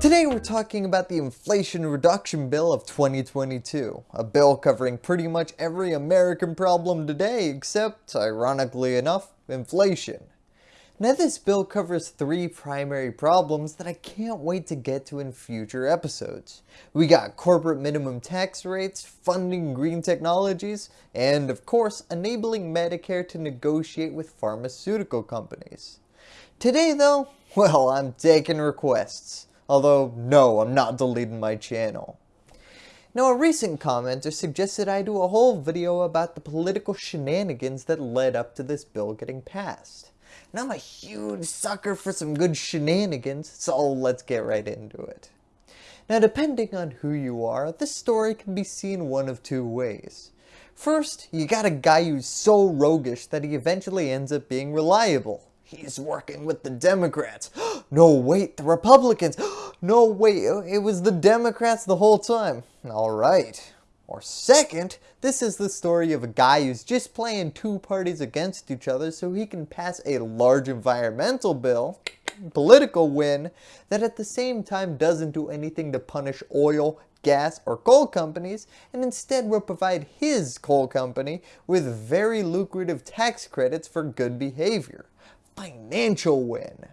Today we're talking about the Inflation Reduction Bill of 2022, a bill covering pretty much every American problem today except, ironically enough, inflation. Now this bill covers three primary problems that I can't wait to get to in future episodes. We got corporate minimum tax rates, funding green technologies, and of course enabling Medicare to negotiate with pharmaceutical companies. Today though, well I'm taking requests. Although, no, I'm not deleting my channel. Now a recent commenter suggested I do a whole video about the political shenanigans that led up to this bill getting passed. And I'm a huge sucker for some good shenanigans, so let's get right into it. Now depending on who you are, this story can be seen one of two ways. First, you got a guy who's so roguish that he eventually ends up being reliable. He's working with the Democrats. no, wait, the Republicans. no, wait, it was the Democrats the whole time. Alright. Or second, this is the story of a guy who's just playing two parties against each other so he can pass a large environmental bill, political win, that at the same time doesn't do anything to punish oil, gas, or coal companies, and instead will provide his coal company with very lucrative tax credits for good behavior financial win.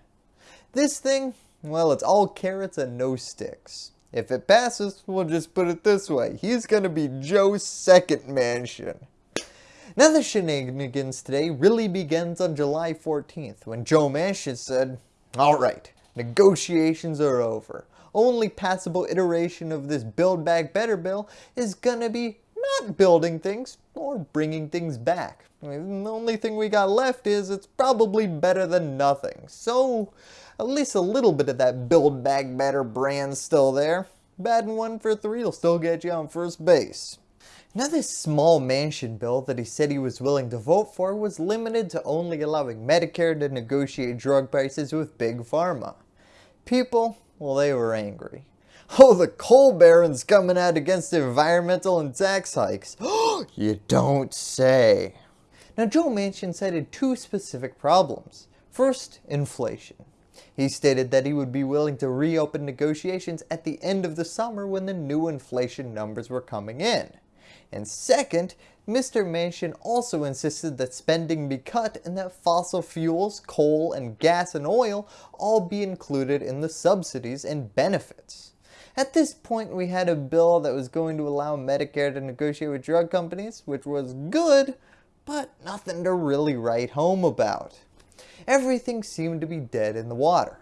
This thing, well, it's all carrots and no sticks. If it passes, we'll just put it this way. He's to be Joe's second mansion. Now the shenanigans today really begins on July 14th when Joe Manchin said, Alright, negotiations are over. Only passable iteration of this Build Back Better bill is gonna be not building things or bringing things back. I mean, the only thing we got left is it's probably better than nothing. So at least a little bit of that Build Back Better brand still there. Batting one for three will still get you on first base. Now this small Manchin bill that he said he was willing to vote for was limited to only allowing Medicare to negotiate drug prices with Big Pharma. People, well they were angry. Oh, the coal barons coming out against environmental and tax hikes. you don't say. Now Joe Manchin cited two specific problems. First, inflation. He stated that he would be willing to reopen negotiations at the end of the summer when the new inflation numbers were coming in. And second, Mr. Manchin also insisted that spending be cut and that fossil fuels, coal, and gas and oil all be included in the subsidies and benefits. At this point we had a bill that was going to allow Medicare to negotiate with drug companies, which was good, but nothing to really write home about. Everything seemed to be dead in the water.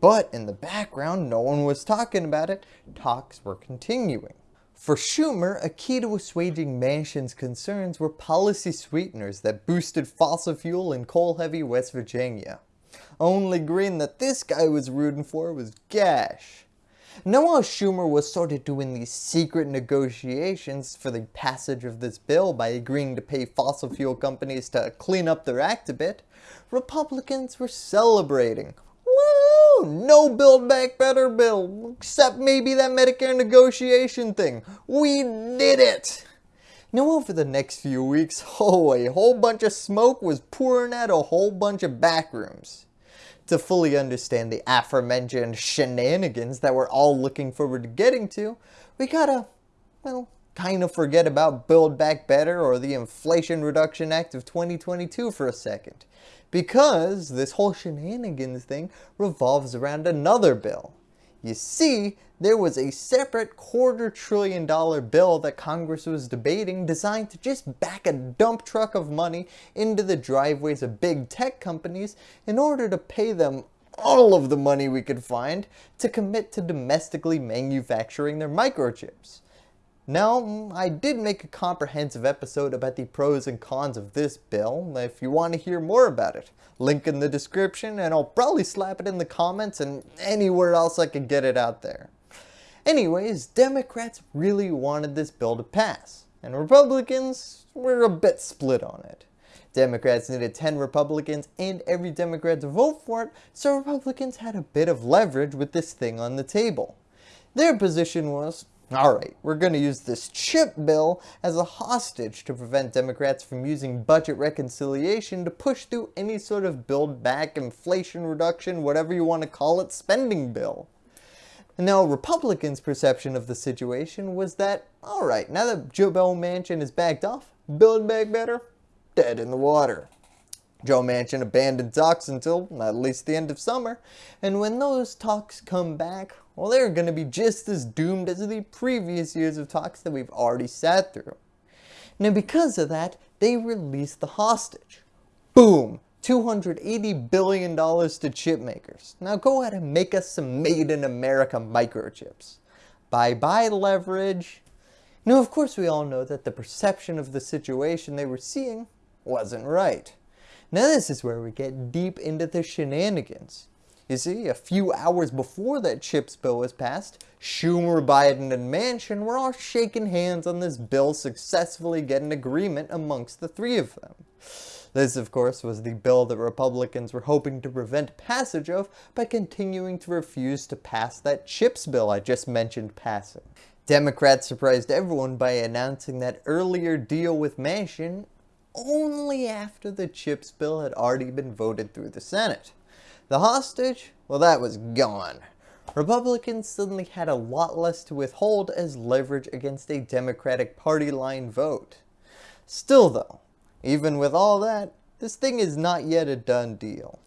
But in the background, no one was talking about it. Talks were continuing. For Schumer, a key to assuaging Manchin's concerns were policy sweeteners that boosted fossil fuel in coal-heavy West Virginia. Only green that this guy was rooting for was Gash. Now while Schumer was sort of doing these secret negotiations for the passage of this bill by agreeing to pay fossil fuel companies to clean up their act a bit, Republicans were celebrating. Woo! No Build Back Better bill, except maybe that Medicare negotiation thing. We did it! Now over the next few weeks, oh, a whole bunch of smoke was pouring out of a whole bunch of backrooms to fully understand the aforementioned shenanigans that we're all looking forward to getting to, we gotta, well, kind of forget about Build Back Better or the Inflation Reduction Act of 2022 for a second. Because this whole shenanigans thing revolves around another bill. You see, there was a separate quarter trillion dollar bill that Congress was debating designed to just back a dump truck of money into the driveways of big tech companies in order to pay them all of the money we could find to commit to domestically manufacturing their microchips. Now, mm, I did make a comprehensive episode about the pros and cons of this bill if you want to hear more about it. Link in the description and I'll probably slap it in the comments and anywhere else I can get it out there. Anyways, Democrats really wanted this bill to pass, and Republicans were a bit split on it. Democrats needed 10 Republicans and every Democrat to vote for it, so Republicans had a bit of leverage with this thing on the table. Their position was, Alright, we're going to use this chip bill as a hostage to prevent Democrats from using budget reconciliation to push through any sort of build back, inflation reduction, whatever you want to call it, spending bill. Now Republicans' perception of the situation was that, alright, now that Joe Manchin is backed off, build back better, dead in the water. Joe Manchin abandoned talks until at least the end of summer, and when those talks come back, well they're going to be just as doomed as the previous years of talks that we've already sat through. Now because of that, they released the hostage. Boom! $280 billion to chip makers. Now go ahead and make us some made in America microchips. Bye bye leverage. Now of course we all know that the perception of the situation they were seeing wasn't right. Now this is where we get deep into the shenanigans. You see, a few hours before that CHIPS bill was passed, Schumer, Biden, and Manchin were all shaking hands on this bill successfully getting agreement amongst the three of them. This, of course, was the bill that Republicans were hoping to prevent passage of by continuing to refuse to pass that CHIPS bill I just mentioned passing. Democrats surprised everyone by announcing that earlier deal with Manchin only after the CHIPS bill had already been voted through the Senate. The hostage? Well that was gone. Republicans suddenly had a lot less to withhold as leverage against a Democratic party line vote. Still though, even with all that, this thing is not yet a done deal.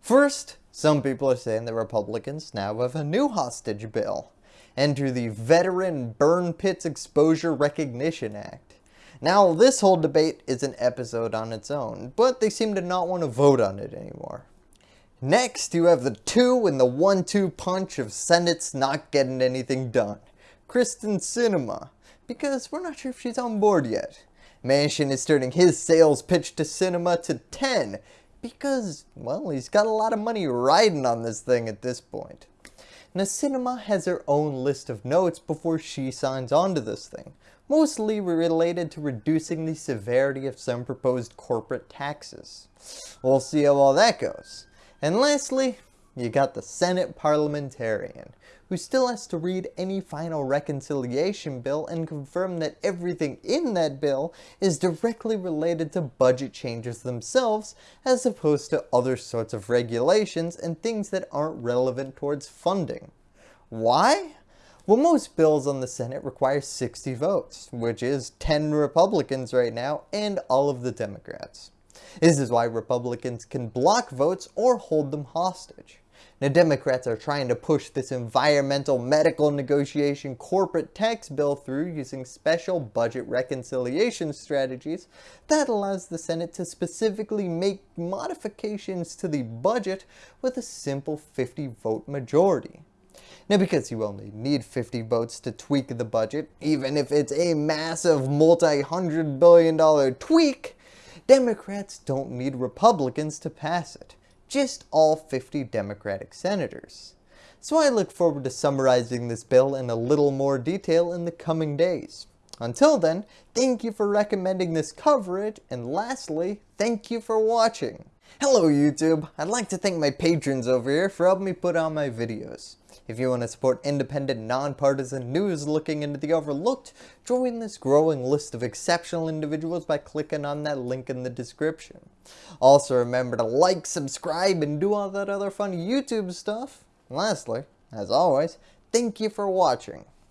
First, some people are saying that Republicans now have a new hostage bill. Enter the Veteran Burn Pits Exposure Recognition Act. Now this whole debate is an episode on its own, but they seem to not want to vote on it anymore. Next, you have the two and the one-two punch of Senate's not getting anything done. Kyrsten Sinema, because we're not sure if she's on board yet. Manchin is turning his sales pitch to Sinema to 10, because, well, he's got a lot of money riding on this thing at this point. Now Sinema has her own list of notes before she signs on to this thing, mostly related to reducing the severity of some proposed corporate taxes. We'll see how all that goes. And lastly, you got the Senate parliamentarian, who still has to read any final reconciliation bill and confirm that everything in that bill is directly related to budget changes themselves as opposed to other sorts of regulations and things that aren't relevant towards funding. Why? Well, most bills on the Senate require 60 votes, which is 10 Republicans right now and all of the Democrats. This is why Republicans can block votes or hold them hostage. Now Democrats are trying to push this environmental medical negotiation corporate tax bill through using special budget reconciliation strategies that allows the Senate to specifically make modifications to the budget with a simple 50 vote majority. Now because you only need 50 votes to tweak the budget, even if it's a massive multi-hundred billion dollar tweak, Democrats don't need Republicans to pass it, just all 50 Democratic senators. So I look forward to summarizing this bill in a little more detail in the coming days. Until then, thank you for recommending this coverage, and lastly, thank you for watching. Hello YouTube, I'd like to thank my patrons over here for helping me put on my videos. If you want to support independent, nonpartisan news looking into the overlooked, join this growing list of exceptional individuals by clicking on that link in the description. Also remember to like, subscribe, and do all that other fun YouTube stuff. And lastly, as always, thank you for watching.